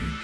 you